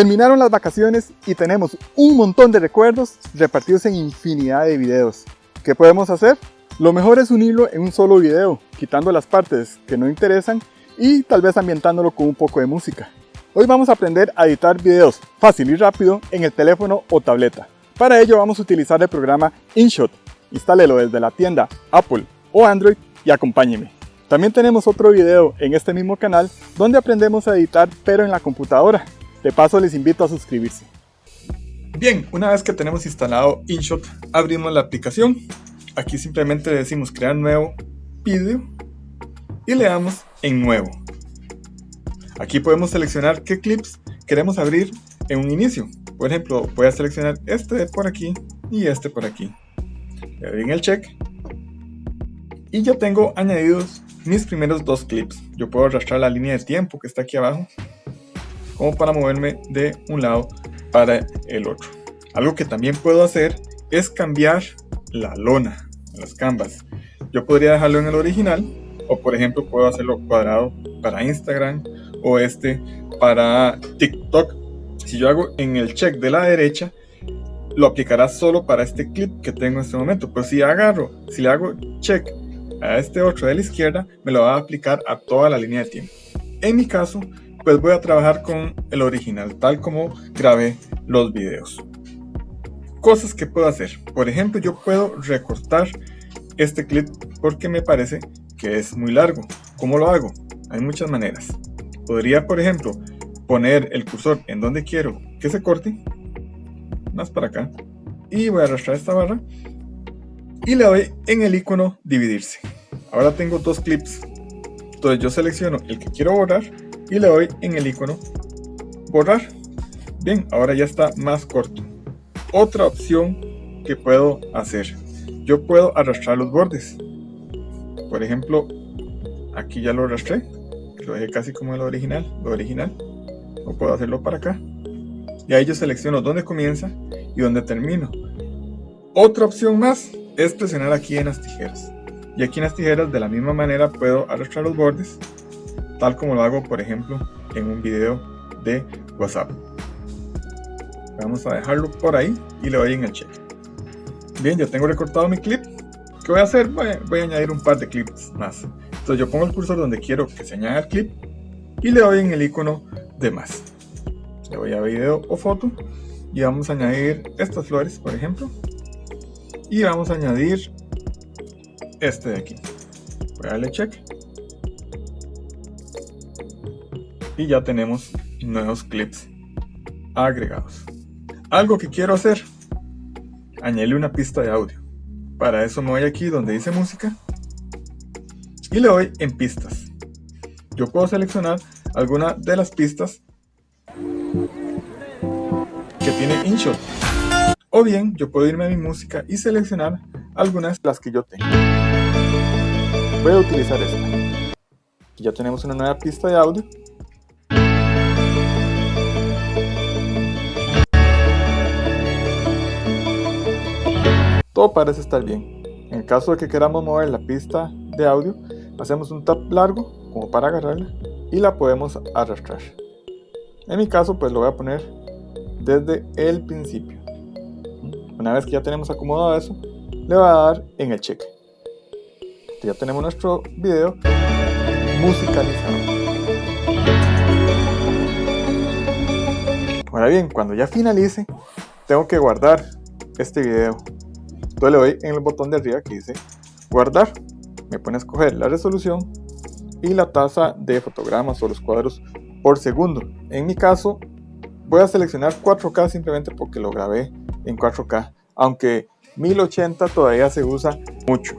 Terminaron las vacaciones y tenemos un montón de recuerdos repartidos en infinidad de videos. ¿Qué podemos hacer? Lo mejor es unirlo en un solo video, quitando las partes que no interesan y tal vez ambientándolo con un poco de música. Hoy vamos a aprender a editar videos fácil y rápido en el teléfono o tableta. Para ello vamos a utilizar el programa InShot. Instálelo desde la tienda Apple o Android y acompáñeme. También tenemos otro video en este mismo canal donde aprendemos a editar pero en la computadora. De paso les invito a suscribirse. Bien, una vez que tenemos instalado InShot, abrimos la aplicación. Aquí simplemente decimos crear nuevo vídeo y le damos en nuevo. Aquí podemos seleccionar qué clips queremos abrir en un inicio. Por ejemplo, voy a seleccionar este por aquí y este por aquí. Le doy en el check. Y ya tengo añadidos mis primeros dos clips. Yo puedo arrastrar la línea de tiempo que está aquí abajo como para moverme de un lado para el otro. Algo que también puedo hacer es cambiar la lona, las canvas. Yo podría dejarlo en el original o por ejemplo puedo hacerlo cuadrado para Instagram o este para TikTok. Si yo hago en el check de la derecha, lo aplicará solo para este clip que tengo en este momento. Pero si agarro, si le hago check a este otro de la izquierda, me lo va a aplicar a toda la línea de tiempo. En mi caso, pues voy a trabajar con el original, tal como grabé los videos. Cosas que puedo hacer. Por ejemplo, yo puedo recortar este clip porque me parece que es muy largo. ¿Cómo lo hago? Hay muchas maneras. Podría, por ejemplo, poner el cursor en donde quiero que se corte, más para acá, y voy a arrastrar esta barra y le doy en el icono dividirse. Ahora tengo dos clips, entonces yo selecciono el que quiero borrar y le doy en el icono borrar. Bien, ahora ya está más corto. Otra opción que puedo hacer, yo puedo arrastrar los bordes. Por ejemplo, aquí ya lo arrastré, lo dejé casi como el original, lo original. O puedo hacerlo para acá. Y ahí yo selecciono dónde comienza y dónde termino. Otra opción más es presionar aquí en las tijeras. Y aquí en las tijeras de la misma manera puedo arrastrar los bordes tal como lo hago por ejemplo en un video de WhatsApp. Vamos a dejarlo por ahí y le doy en el check. Bien, ya tengo recortado mi clip. ¿Qué voy a hacer? Voy, a añadir un par de clips más. Entonces yo pongo el cursor donde quiero que se añada el clip y le doy en el icono de más. Le voy a video o foto y vamos a añadir estas flores, por ejemplo. Y vamos a añadir este de aquí. Voy a darle check y ya tenemos nuevos clips agregados. Algo que quiero hacer, añadirle una pista de audio. Para eso me voy aquí donde dice música y le doy en pistas. Yo puedo seleccionar alguna de las pistas que tiene InShot. O bien, yo puedo irme a mi música y seleccionar algunas de las que yo tengo. Voy a utilizar esta. ya tenemos una nueva pista de audio todo parece estar bien. En el caso de que queramos mover la pista de audio, hacemos un tap largo como para agarrarla y la podemos arrastrar. En mi caso pues lo voy a poner desde el principio. Una vez que ya tenemos acomodado eso, le voy a dar en el check. Ya tenemos nuestro video musicalizado. Ahora bien, cuando ya finalice, tengo que guardar este video entonces le doy en el botón de arriba que dice guardar. Me pone a escoger la resolución y la tasa de fotogramas o los cuadros por segundo. En mi caso voy a seleccionar 4K simplemente porque lo grabé en 4K. Aunque 1080 todavía se usa mucho.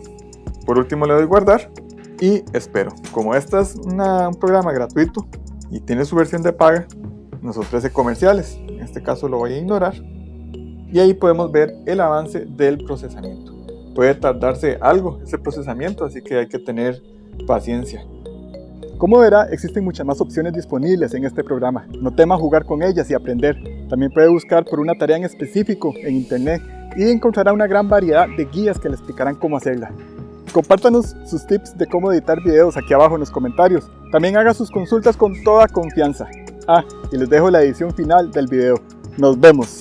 Por último le doy guardar y espero. Como este es un programa gratuito y tiene su versión de paga, nos ofrece comerciales. En este caso lo voy a ignorar y ahí podemos ver el avance del procesamiento. Puede tardarse algo ese procesamiento, así que hay que tener paciencia. Como verá, existen muchas más opciones disponibles en este programa. No tema jugar con ellas y aprender. También puede buscar por una tarea en específico en internet y encontrará una gran variedad de guías que le explicarán cómo hacerla. Compártanos sus tips de cómo editar videos aquí abajo en los comentarios. También haga sus consultas con toda confianza. Ah, y les dejo la edición final del video. Nos vemos.